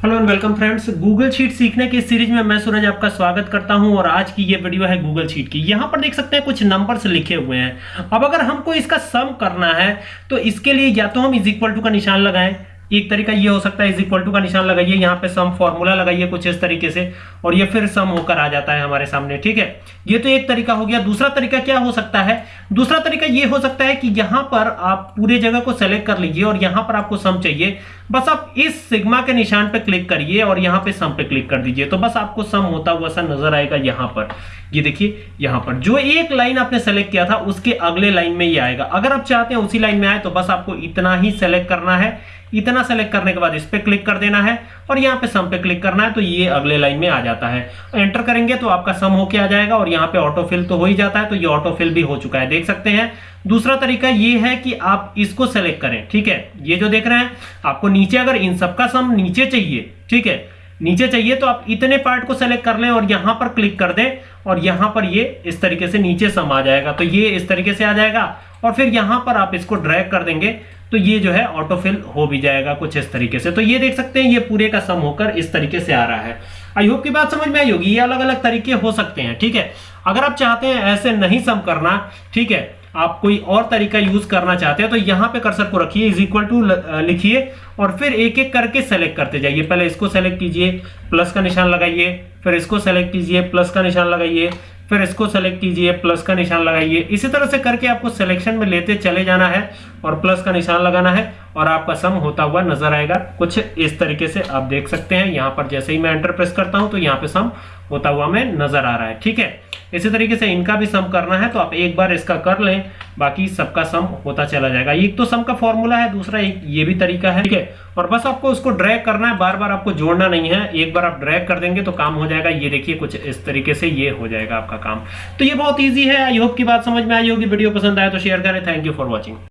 Hello and welcome friends Google sheet सीखने की series में मैं सूरज आपका स्वागत करता हूँ और आज की ये वीडियो है गूगल शीट की। यहाँ पर देख सकते हैं कुछ नंबर्स लिखे हुए हैं। अब अगर हमको इसका सम करना है तो इसके लिए या तो हम इज़ इक्वल टू का निशान लगाएँ एक तरीका ये हो सकता है इज़ इक्वल टू का निशान लगाइए, यहाँ पे सम फॉर्मूला लगाइए कुछ इस तरीके से, और ये फिर सम होकर आ जाता है हमारे सामने, ठीक है? ये तो एक तरीका हो गया। दूसरा तरीका क्या हो सकता है? दूसरा तरीका ये हो सकता है कि यहाँ पर आप पूरे जगह को सेलेक्ट कर लीजिए, और यहाँ पर आपको सम चाहिए। बस आप इस सिग्मा के निशान पर क्लिक करिए, और यहाँ पे सम पे क्लिक कर दीजिए। तो बस आपको सम होता हुआ सा नज़र आएगा यहाँ पर। ये देखिए, यहाँ पर जो एक लाइन आपने सेलेक्ट किया था, उसके अगले लाइन में ये आएगा। अगर आप चाहते हैं उसी लाइन में आए तो बस आपको इतना ही सेलेक्ट करना है। इतना सेलेक्ट करने के बाद इस पर क्लिक कर देना है और यहाँ पे सम पे क्लिक करना है तो ये अगले लाइन में आ जाता है। एंटर करेंगे तो आपका सम होके आ जाएगा और यहाँ पे ऑटोफिल तो हो ही जाता है तो ये ऑटोफिल भी हो चुका है। देख सकते हैं। दूसरा तरीका ये है कि आप इसको सेलेक्ट करें, ठीक है? ये जो देख रहे हैं, आपको नीचे अगर इन सबका सम नीचे चाहिए, ठीक है? नीचे चाहिए तो आप इतने पार्ट को सेलेक्ट कर लें और यहाँ पर क्लिक कर दें और यहाँ पर ये इस तरीके से नीचे सम आ जाएगा। तो ये इस तरीके से आ जाएगा और फिर यहाँ पर आप इसको ड्रैग कर देंगे तो ये जो है ऑटोफिल हो भी जाएगा कुछ इस तरीके से। तो ये देख सकते हैं, ये पूरे का सम होकर इस तरीके से आ रहा है। आई होप की बात समझ में आई होगी। ये अलग अलग तरीके हो सकते हैं, ठीक है? अगर आप चाहते हैं ऐसे नहीं सम करना, ठीक है आप कोई और तरीका यूज़ करना चाहते हैं तो यहाँ पे कर्सर को रखिए इज़ इक्वल टू लिखिए और फिर एक एक करके सेलेक्ट करते जाइए। पहले इसको सेलेक्ट कीजिए प्लस का निशान लगाइए, फिर इसको सेलेक्ट कीजिए प्लस का निशान लगाइए, फिर इसको सेलेक्ट कीजिए प्लस का निशान लगाइए। इसी तरह से करके आपको सिलेक्शन में लेते चले जाना है और प्लस का निशान लगाना है और आपका सम होता हुआ नज़र आएगा। कुछ इस तरीके से आप देख सकते हैं। यहाँ पर जैसे ही मैं एंटर प्रेस करता हूँ तो यहाँ पे सम होता हुआ में नज़र आ रहा है। ठीक है? इसी तरीके से इनका भी सम करना है तो आप एक बार इसका कर लें, बाकी सबका सम होता चला जाएगा। एक तो सम का फॉर्मूला है, दूसरा एक ये भी तरीका है, ठीक है? और बस आपको उसको ड्रैग करना है बार बार आपको जोड़ना नहीं है, एक बार आप ड्रैग कर देंगे तो काम हो जाएगा। ये देखिए, कुछ इस तरीके से ये हो जाएगा आपका काम। तो ये बहुत ईजी है, आई होप की बात समझ में आई होगी, वीडियो पसंद आए तो शेयर करें। Thank you for watching